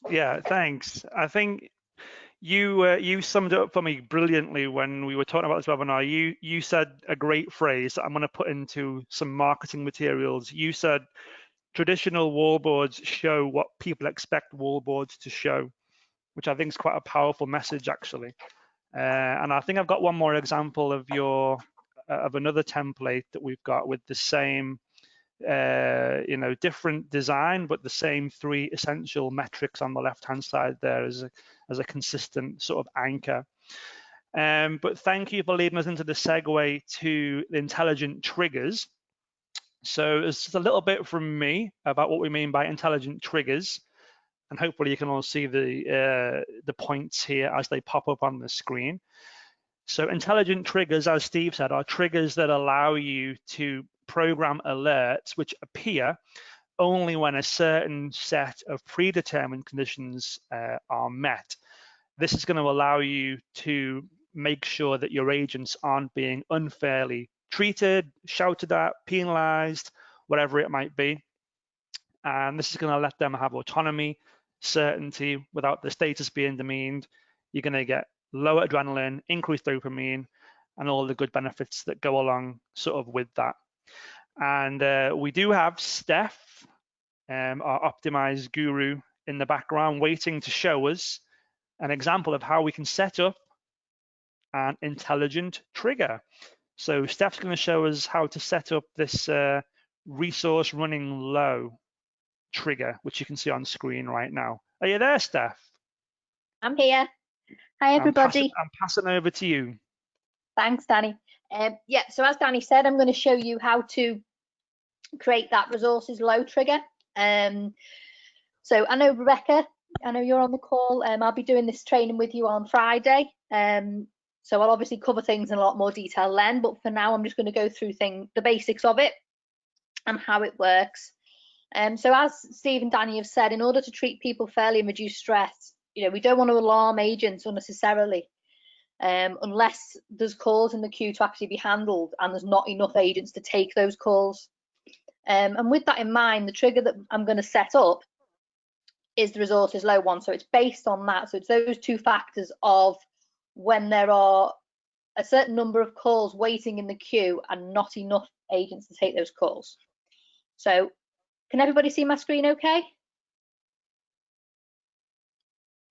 Yeah, thanks. I think you uh, you summed it up for me brilliantly when we were talking about this webinar. You you said a great phrase that I'm going to put into some marketing materials. You said traditional wallboards show what people expect wallboards to show, which I think is quite a powerful message actually. Uh, and I think I've got one more example of your uh, of another template that we've got with the same uh, you know different design but the same three essential metrics on the left hand side there as a, as a consistent sort of anchor um, but thank you for leading us into the segue to the intelligent triggers so it's just a little bit from me about what we mean by intelligent triggers and hopefully you can all see the uh, the points here as they pop up on the screen. So intelligent triggers, as Steve said, are triggers that allow you to program alerts which appear only when a certain set of predetermined conditions uh, are met. This is going to allow you to make sure that your agents aren't being unfairly treated, shouted at, penalized, whatever it might be. And this is going to let them have autonomy certainty without the status being demeaned, you're going to get lower adrenaline, increased dopamine, and all the good benefits that go along sort of with that. And uh, we do have Steph, um, our optimized guru in the background, waiting to show us an example of how we can set up an intelligent trigger. So Steph's going to show us how to set up this uh, resource running low trigger, which you can see on screen right now. Are you there, Steph? I'm here. Hi, everybody. I'm passing, I'm passing over to you. Thanks, Danny. Um, yeah, so as Danny said, I'm going to show you how to create that resources low trigger. Um, so I know Rebecca, I know you're on the call. Um, I'll be doing this training with you on Friday. Um, so I'll obviously cover things in a lot more detail then, but for now I'm just going to go through thing, the basics of it and how it works. Um, so as Steve and Danny have said, in order to treat people fairly and reduce stress, you know, we don't want to alarm agents unnecessarily um, unless there's calls in the queue to actually be handled and there's not enough agents to take those calls. Um, and with that in mind, the trigger that I'm going to set up is the resources low one. So it's based on that. So it's those two factors of when there are a certain number of calls waiting in the queue and not enough agents to take those calls. So can everybody see my screen okay?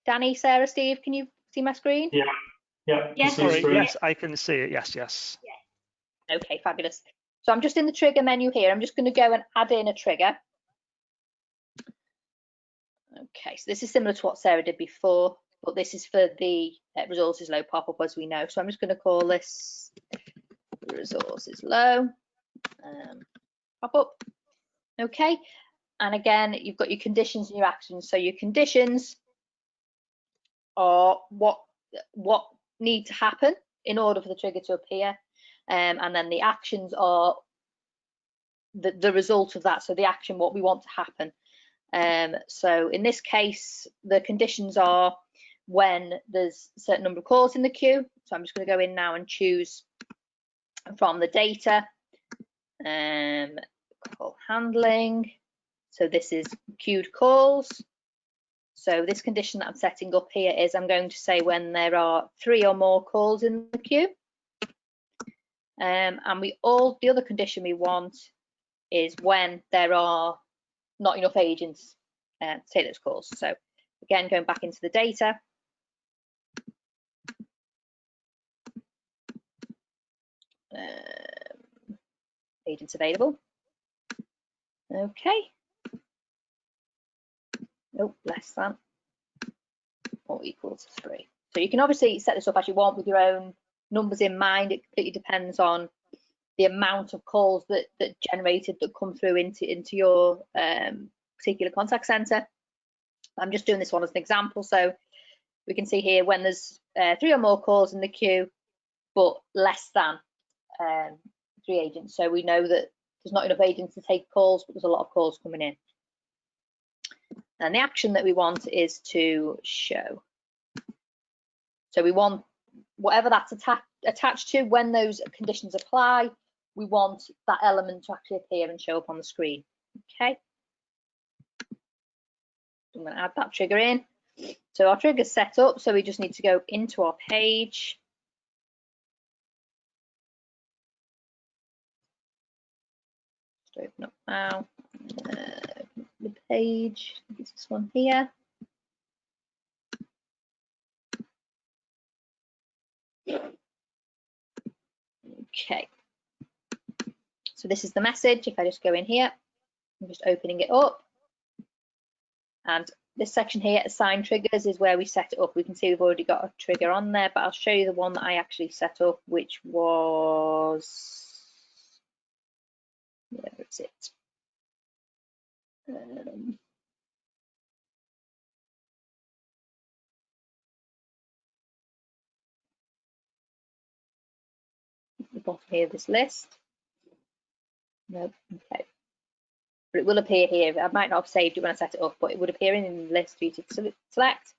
Danny, Sarah, Steve, can you see my screen? Yeah, yeah. Yes. Sorry, yes, I can see it. Yes, yes. Okay, fabulous. So I'm just in the trigger menu here. I'm just going to go and add in a trigger. Okay, so this is similar to what Sarah did before, but this is for the uh, resources low pop-up as we know. So I'm just going to call this resources low um, pop-up. Okay, and again, you've got your conditions and your actions. So your conditions are what what need to happen in order for the trigger to appear, um, and then the actions are the, the result of that. So the action, what we want to happen. Um, so in this case, the conditions are when there's a certain number of calls in the queue. So I'm just going to go in now and choose from the data, um, call handling. So this is queued calls. So this condition that I'm setting up here is I'm going to say when there are three or more calls in the queue. Um, and we all the other condition we want is when there are not enough agents uh, to take those calls. So again, going back into the data. Um, agents available. Okay. Nope, less than or equal to three. So you can obviously set this up as you want with your own numbers in mind. It completely depends on the amount of calls that that generated that come through into into your um, particular contact center. I'm just doing this one as an example. So we can see here when there's uh, three or more calls in the queue, but less than um, three agents. So we know that there's not enough agents to take calls, but there's a lot of calls coming in. And the action that we want is to show. So we want whatever that's atta attached to when those conditions apply, we want that element to actually appear and show up on the screen. Okay. I'm going to add that trigger in. So our trigger's set up, so we just need to go into our page. Just open up now. Uh, the page, it's this one here. Okay. So this is the message. If I just go in here, I'm just opening it up. And this section here, assign triggers, is where we set it up. We can see we've already got a trigger on there, but I'll show you the one that I actually set up, which was, where is it? Um, the bottom here of this list. Nope, okay. But it will appear here. I might not have saved it when I set it up, but it would appear in the list for you to select.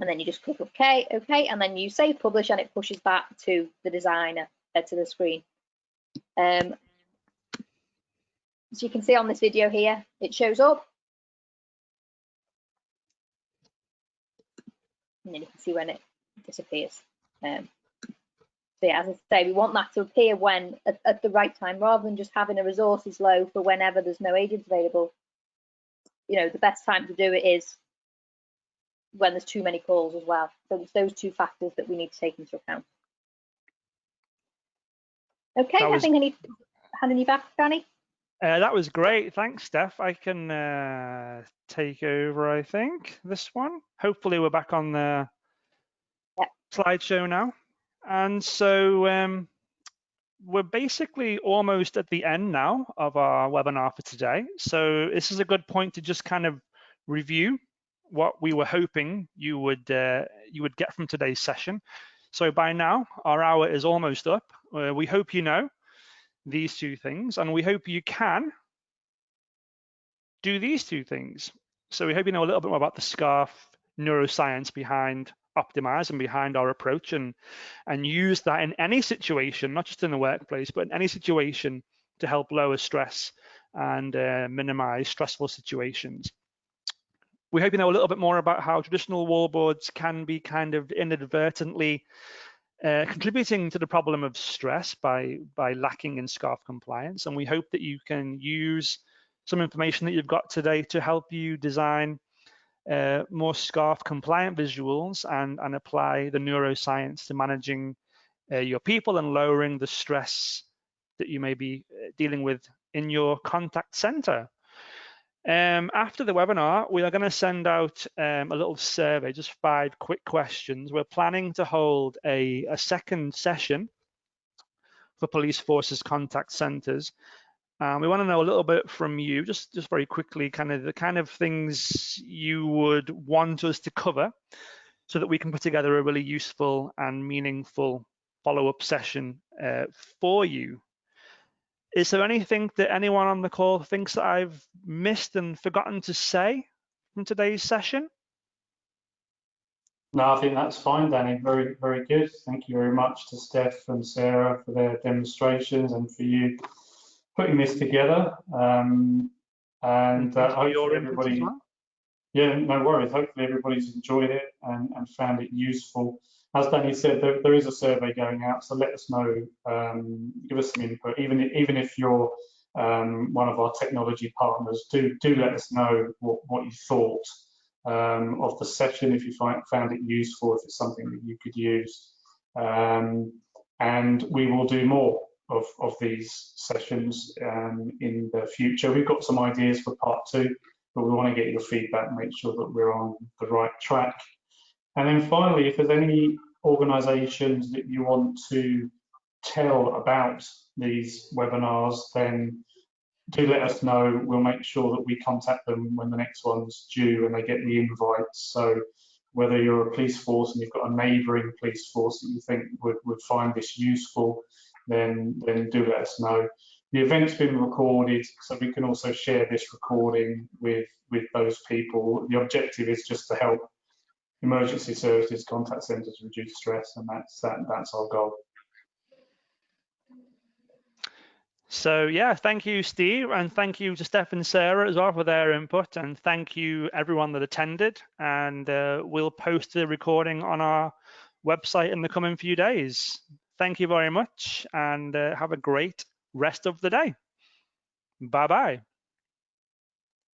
And then you just click OK, OK, and then you save publish and it pushes back to the designer, uh, to the screen. Um, as you can see on this video here, it shows up. And then you can see when it disappears. Um, so yeah, as I say, we want that to appear when at, at, the right time, rather than just having a resources low for whenever there's no agents available. You know, the best time to do it is when there's too many calls as well. So it's those two factors that we need to take into account. Okay, was, I think I need handing you back, Danny. Uh, that was great. Thanks, Steph. I can uh, take over, I think, this one. Hopefully we're back on the yep. slideshow now. And so um, we're basically almost at the end now of our webinar for today. So this is a good point to just kind of review what we were hoping you would uh, you would get from today's session. So by now, our hour is almost up. Uh, we hope you know these two things, and we hope you can do these two things. So we hope you know a little bit more about the SCARF neuroscience behind optimize and behind our approach and and use that in any situation not just in the workplace but in any situation to help lower stress and uh, minimize stressful situations we hope you know a little bit more about how traditional wallboards can be kind of inadvertently uh, contributing to the problem of stress by by lacking in SCARF compliance and we hope that you can use some information that you've got today to help you design uh, more SCARF compliant visuals and, and apply the neuroscience to managing uh, your people and lowering the stress that you may be uh, dealing with in your contact center. Um, after the webinar, we are going to send out um, a little survey, just five quick questions. We're planning to hold a, a second session for police forces contact centers. Um, we want to know a little bit from you, just, just very quickly, kind of the kind of things you would want us to cover so that we can put together a really useful and meaningful follow-up session uh, for you. Is there anything that anyone on the call thinks that I've missed and forgotten to say from today's session? No, I think that's fine, Danny. Very, very good. Thank you very much to Steph and Sarah for their demonstrations and for you putting this together. Um, and uh, hopefully everybody, well. yeah, no worries. Hopefully everybody's enjoyed it and, and found it useful as Danny said, there, there is a survey going out, so let us know, um, give us some input. Even even if you're um, one of our technology partners, do do let us know what, what you thought um, of the session, if you find, found it useful, if it's something that you could use. Um, and we will do more of, of these sessions um, in the future. We've got some ideas for part two, but we want to get your feedback, make sure that we're on the right track. And then finally, if there's any organizations that you want to tell about these webinars, then do let us know. We'll make sure that we contact them when the next one's due and they get the invites. So whether you're a police force and you've got a neighbouring police force that you think would, would find this useful, then, then do let us know. The event's been recorded, so we can also share this recording with, with those people. The objective is just to help emergency services, contact centres reduce stress, and that's that, that's our goal. So yeah, thank you, Steve, and thank you to Steph and Sarah as well for their input, and thank you everyone that attended. And uh, we'll post the recording on our website in the coming few days. Thank you very much, and uh, have a great rest of the day. Bye bye.